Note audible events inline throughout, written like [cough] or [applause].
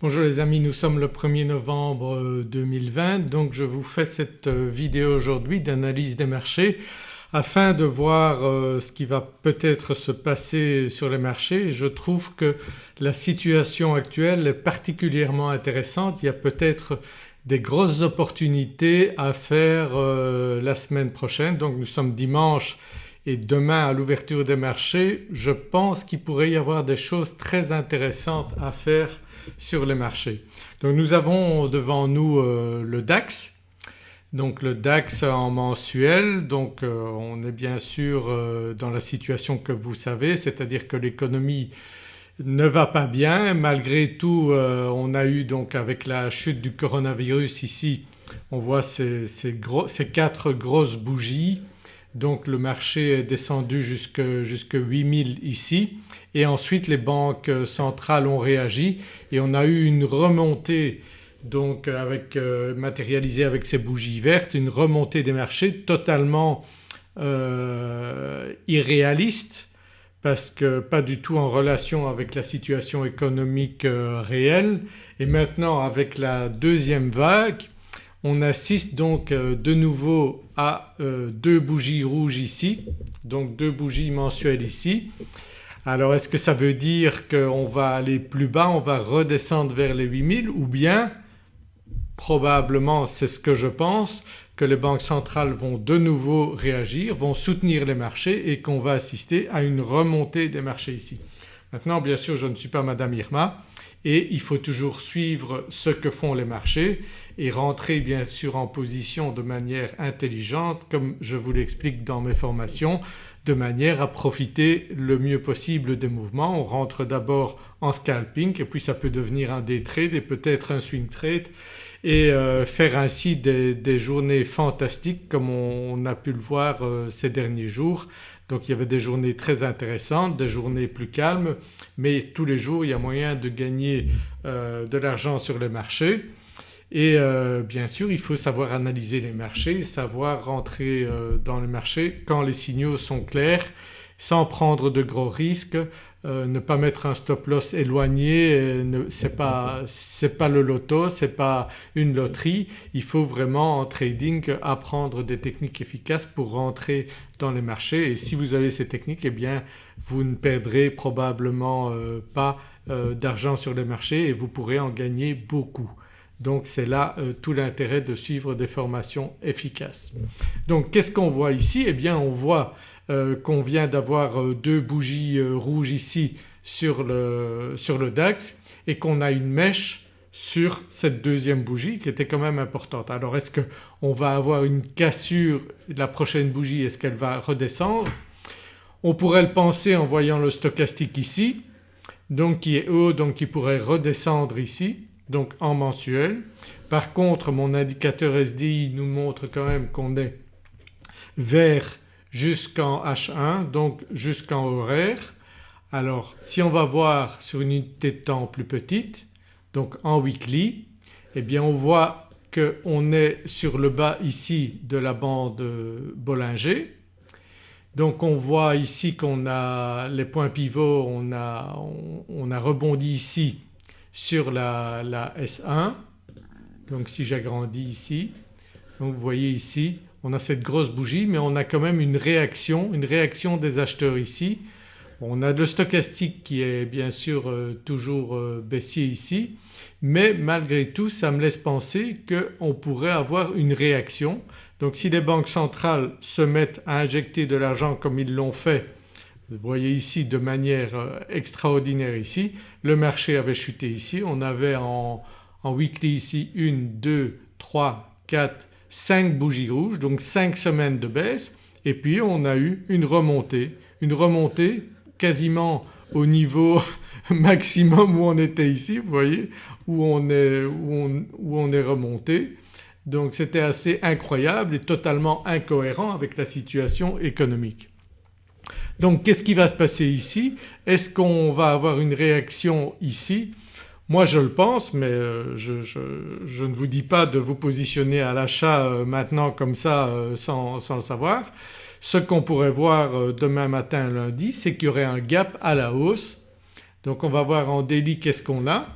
Bonjour les amis, nous sommes le 1er novembre 2020 donc je vous fais cette euh, vidéo aujourd'hui d'analyse des marchés afin de voir euh, ce qui va peut-être se passer sur les marchés. Je trouve que la situation actuelle est particulièrement intéressante, il y a peut-être des grosses opportunités à faire euh, la semaine prochaine. Donc nous sommes dimanche et demain à l'ouverture des marchés je pense qu'il pourrait y avoir des choses très intéressantes à faire sur les marchés. Donc nous avons devant nous euh, le DAX, donc le DAX en mensuel. Donc euh, on est bien sûr euh, dans la situation que vous savez c'est-à-dire que l'économie ne va pas bien. Malgré tout on a eu donc avec la chute du coronavirus ici on voit ces, ces quatre grosses bougies donc le marché est descendu jusque, jusque 8000 ici. Et ensuite les banques centrales ont réagi. Et on a eu une remontée donc avec, euh, matérialisée avec ces bougies vertes, une remontée des marchés totalement euh, irréaliste. Parce que pas du tout en relation avec la situation économique euh, réelle. Et maintenant avec la deuxième vague on assiste donc euh, de nouveau à euh, deux bougies rouges ici, donc deux bougies mensuelles ici. Alors est-ce que ça veut dire qu'on va aller plus bas, on va redescendre vers les 8000 ou bien probablement c'est ce que je pense que les banques centrales vont de nouveau réagir, vont soutenir les marchés et qu'on va assister à une remontée des marchés ici. Maintenant bien sûr je ne suis pas Madame Irma et il faut toujours suivre ce que font les marchés et rentrer bien sûr en position de manière intelligente comme je vous l'explique dans mes formations de manière à profiter le mieux possible des mouvements. On rentre d'abord en scalping et puis ça peut devenir un day trade et peut-être un swing trade et euh, faire ainsi des, journées fantastiques comme on, a pu le voir euh, ces derniers jours. Donc il y avait des journées très intéressantes, des journées plus calmes mais tous les jours il y a moyen de gagner euh, de l'argent sur les marchés et bien sûr il faut savoir analyser les marchés, savoir rentrer dans les marchés quand les signaux sont clairs sans prendre de gros risques, euh, ne pas mettre un stop loss éloigné, euh, ce n'est pas, pas, le loto, ce n'est pas une loterie. Il faut vraiment en trading apprendre des techniques efficaces pour rentrer dans les marchés et si vous avez ces techniques eh bien vous ne perdrez probablement euh, pas d'argent sur les marchés et vous pourrez en gagner beaucoup. Donc c'est là tout l'intérêt de suivre des formations efficaces. Donc qu'est-ce qu'on voit ici? Eh bien on voit euh, qu'on vient d'avoir euh, deux bougies euh, rouges ici sur le, sur le DAX et qu'on a une mèche sur cette deuxième bougie qui était quand même importante. Alors est-ce qu'on va avoir une cassure la prochaine bougie, est-ce qu'elle va redescendre? On pourrait le penser en voyant le stochastique ici donc qui est haut donc qui pourrait redescendre ici donc en mensuel. Par contre mon indicateur SDI nous montre quand même qu'on est vers jusqu'en H1 donc jusqu'en horaire. Alors si on va voir sur une unité de temps plus petite donc en weekly eh bien on voit qu'on est sur le bas ici de la bande Bollinger. Donc on voit ici qu'on a les points pivots, on a, on, a rebondi ici sur la, la S1 donc si j'agrandis ici donc vous voyez ici on a cette grosse bougie mais on a quand même une réaction, une réaction des acheteurs ici. On a le stochastique qui est bien sûr euh, toujours euh, baissier ici mais malgré tout ça me laisse penser qu'on pourrait avoir une réaction. Donc si les banques centrales se mettent à injecter de l'argent comme ils l'ont fait vous voyez ici de manière euh, extraordinaire ici, le marché avait chuté ici, on avait en, en weekly ici 1, 2, 3, 4, 5 bougies rouges donc 5 semaines de baisse et puis on a eu une remontée, une remontée quasiment au niveau [laughs] maximum où on était ici vous voyez où on est, où on, est remonté. Donc c'était assez incroyable et totalement incohérent avec la situation économique. Donc qu'est-ce qui va se passer ici? Est-ce qu'on va avoir une réaction ici? Moi je le pense mais euh, je, ne vous dis pas de vous positionner à l'achat euh, maintenant comme ça euh, sans, le savoir. Ce qu'on pourrait voir demain matin lundi c'est qu'il y aurait un gap à la hausse. Donc on va voir en daily qu'est-ce qu'on a.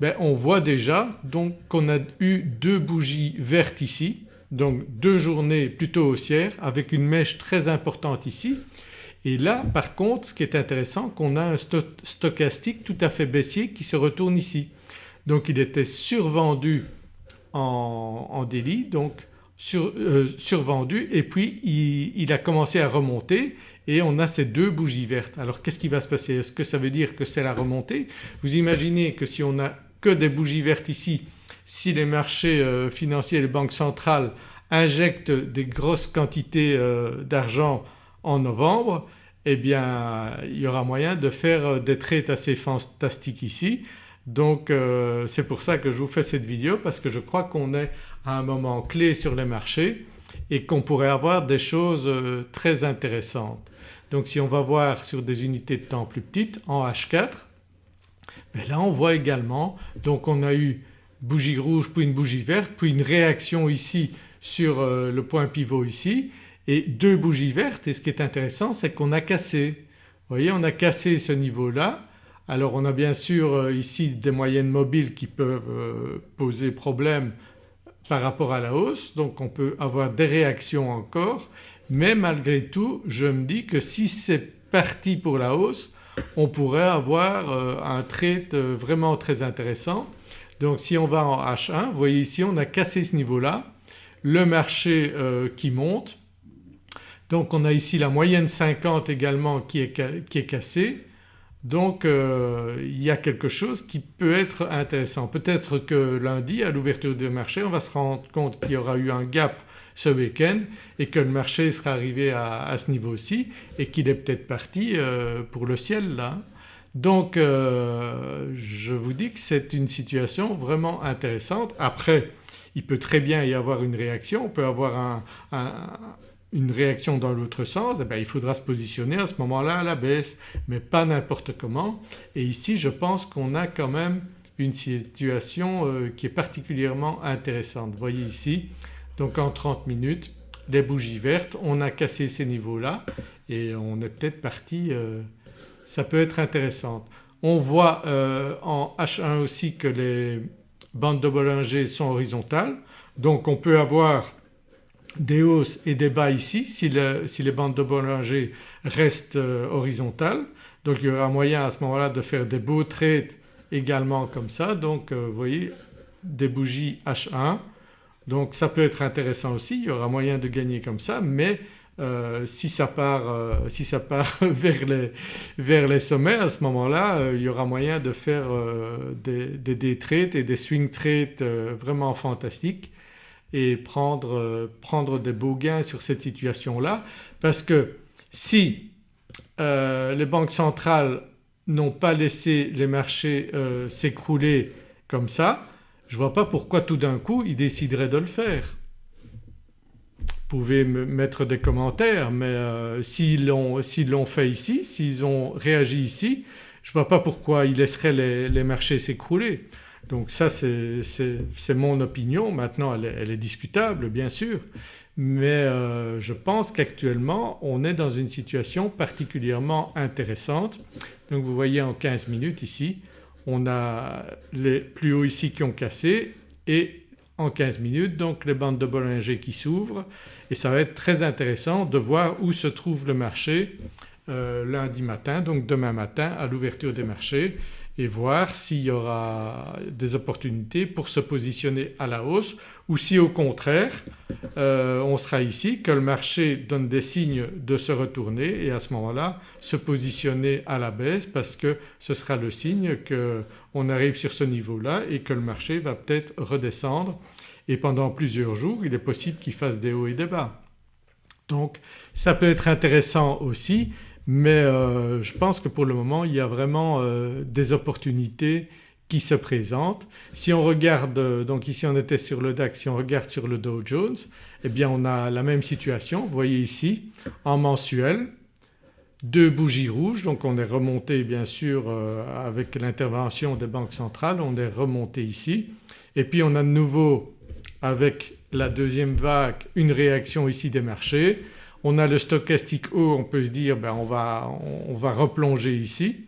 ben, on voit déjà donc qu'on a eu deux bougies vertes ici donc deux journées plutôt haussières avec une mèche très importante ici et là par contre ce qui est intéressant qu'on a un stochastique tout à fait baissier qui se retourne ici. Donc il était survendu en, délit donc euh, survendu et puis il, a commencé à remonter et on a ces deux bougies vertes. Alors qu'est-ce qui va se passer? Est-ce que ça veut dire que c'est la remontée? Vous imaginez que si on a que des bougies vertes ici, si les marchés euh, financiers et les banques centrales injectent des grosses quantités euh, d'argent en novembre eh bien il y aura moyen de faire des trades assez fantastiques ici. Donc c'est pour ça que je vous fais cette vidéo parce que je crois qu'on est à un moment clé sur les marchés et qu'on pourrait avoir des choses euh, très intéressantes. Donc si on va voir sur des unités de temps plus petites en H4 ben là on voit également donc on a eu bougie rouge puis une bougie verte puis une réaction ici sur euh, le point pivot ici et deux bougies vertes et ce qui est intéressant c'est qu'on a cassé. Vous voyez on a cassé ce niveau-là. Alors on a bien sûr euh, ici des moyennes mobiles qui peuvent poser problème par rapport à la hausse. Donc on peut avoir des réactions encore. Mais malgré tout je me dis que si c'est parti pour la hausse on pourrait avoir euh, un trade euh, vraiment très intéressant. Donc si on va en H1 vous voyez ici on a cassé ce niveau-là, le marché euh, qui monte donc on a ici la moyenne 50 également qui est, qui est cassée donc euh, il y a quelque chose qui peut être intéressant. Peut-être que lundi à l'ouverture du marché on va se rendre compte qu'il y aura eu un gap ce week-end et que le marché sera arrivé à, ce niveau-ci et qu'il est peut-être parti euh, pour le ciel là. Donc euh, je vous dis que c'est une situation vraiment intéressante. Après il peut très bien y avoir une réaction, on peut avoir un, une réaction dans l'autre sens eh bien, il faudra se positionner à ce moment-là à la baisse mais pas n'importe comment et ici je pense qu'on a quand même une situation euh, qui est particulièrement intéressante. Vous voyez ici donc en 30 minutes les bougies vertes on a cassé ces niveaux-là et on est peut-être parti, euh, ça peut être intéressant. On voit euh, en H1 aussi que les bandes de Bollinger sont horizontales donc on peut avoir des hausses et des bas ici si, les bandes de Bollinger restent euh, horizontales. Donc il y aura moyen à ce moment-là de faire des beaux trades également comme ça. Donc euh, vous voyez des bougies H1 donc ça peut être intéressant aussi, il y aura moyen de gagner comme ça mais euh, si ça part, si ça part [laughs] vers, les, vers, les, sommets à ce moment-là il y aura moyen de faire des, des trades et des swing trades vraiment fantastiques et prendre, euh, prendre des beaux gains sur cette situation-là parce que si euh, les banques centrales n'ont pas laissé les marchés euh, s'écrouler comme ça, je ne vois pas pourquoi tout d'un coup ils décideraient de le faire. Vous pouvez me mettre des commentaires mais s'ils l'ont fait ici, s'ils ont réagi ici, je ne vois pas pourquoi ils laisseraient les, les marchés s'écrouler. Donc ça c'est mon opinion, maintenant elle est, discutable bien sûr. Mais euh, je pense qu'actuellement on est dans une situation particulièrement intéressante. Donc vous voyez en 15 minutes ici on a les plus hauts ici qui ont cassé et en 15 minutes donc les bandes de Bollinger qui s'ouvrent. Et ça va être très intéressant de voir où se trouve le marché euh, lundi matin donc demain matin à l'ouverture des marchés et voir s'il y aura des opportunités pour se positionner à la hausse ou si au contraire euh, on sera ici, que le marché donne des signes de se retourner et à ce moment-là se positionner à la baisse parce que ce sera le signe qu'on arrive sur ce niveau-là et que le marché va peut-être redescendre et pendant plusieurs jours il est possible qu'il fasse des hauts et des bas. Donc ça peut être intéressant aussi mais euh, je pense que pour le moment il y a vraiment euh, des opportunités qui se présentent. Si on regarde euh, donc ici on était sur le DAX, si on regarde sur le Dow Jones eh bien on a la même situation. Vous voyez ici en mensuel deux bougies rouges donc on est remonté bien sûr avec l'intervention des banques centrales on est remonté ici et puis on a de nouveau avec la deuxième vague une réaction ici des marchés on a le stochastique haut on peut se dire ben on, va, on va replonger ici.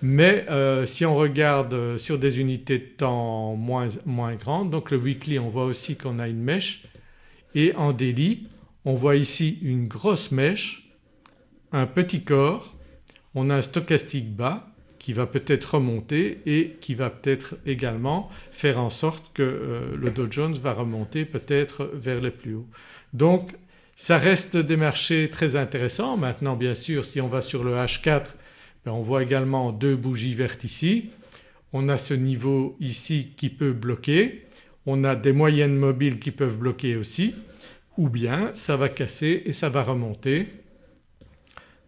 Mais euh, si on regarde euh, sur des unités de temps moins, moins grandes donc le weekly on voit aussi qu'on a une mèche. Et en daily on voit ici une grosse mèche, un petit corps, on a un stochastique bas qui va peut-être remonter et qui va peut-être également faire en sorte que euh, le Dow Jones va remonter peut-être vers les plus hauts. Donc ça reste des marchés très intéressants. Maintenant bien sûr si on va sur le H4 ben, on voit également deux bougies vertes ici. On a ce niveau ici qui peut bloquer, on a des moyennes mobiles qui peuvent bloquer aussi ou bien ça va casser et ça va remonter.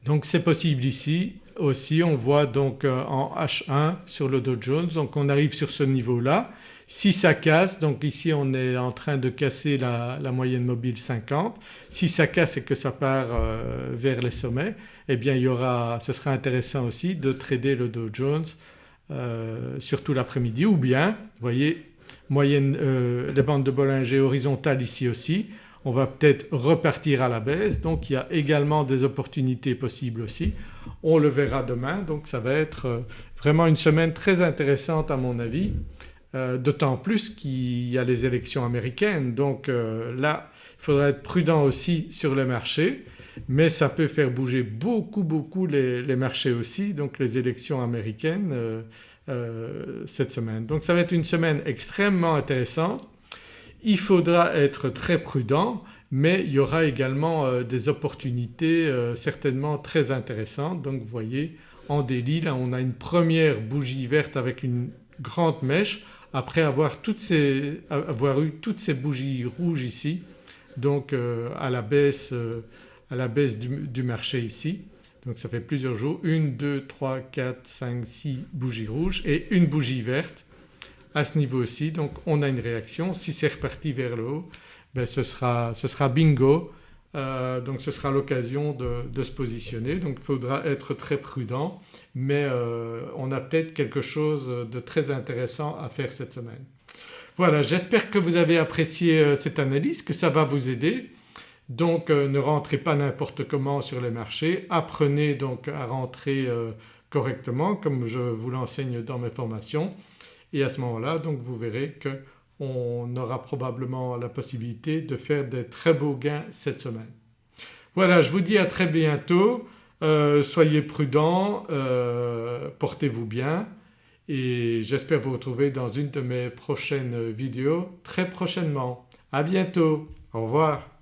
Donc c'est possible ici aussi on voit donc euh, en H1 sur le Dow Jones donc on arrive sur ce niveau-là. Si ça casse donc ici on est en train de casser la, moyenne mobile 50, si ça casse et que ça part euh, vers les sommets eh bien il y aura, ce sera intéressant aussi de trader le Dow Jones euh, surtout l'après-midi. Ou bien vous voyez moyenne, les bandes de Bollinger horizontales ici aussi on va peut-être repartir à la baisse. Donc il y a également des opportunités possibles aussi. On le verra demain. Donc ça va être euh, vraiment une semaine très intéressante à mon avis euh, d'autant plus qu'il y a les élections américaines. Donc euh, là il faudra être prudent aussi sur les marchés. Mais ça peut faire bouger beaucoup beaucoup les, marchés aussi. Donc les élections américaines cette semaine. Donc ça va être une semaine extrêmement intéressante. Il faudra être très prudent mais il y aura également euh, des opportunités euh, certainement très intéressantes. Donc vous voyez en délit là on a une première bougie verte avec une grande mèche après avoir, avoir eu toutes ces bougies rouges ici donc euh, à la baisse, à la baisse du, du, marché ici. Donc ça fait plusieurs jours, 1, 2, 3, 4, 5, 6 bougies rouges et une bougie verte à ce niveau-ci donc on a une réaction. Si c'est reparti vers le haut ben ce, sera, ce, sera, bingo euh, donc ce sera l'occasion de, se positionner donc il faudra être très prudent mais euh, on a peut-être quelque chose de très intéressant à faire cette semaine. Voilà j'espère que vous avez apprécié euh, cette analyse, que ça va vous aider. Donc ne rentrez pas n'importe comment sur les marchés, apprenez donc à rentrer correctement comme je vous l'enseigne dans mes formations et à ce moment-là donc vous verrez qu'on aura probablement la possibilité de faire des très beaux gains cette semaine. Voilà je vous dis à très bientôt, euh, soyez prudents, euh, portez-vous bien et j'espère vous retrouver dans une de mes prochaines vidéos très prochainement. À bientôt, au revoir.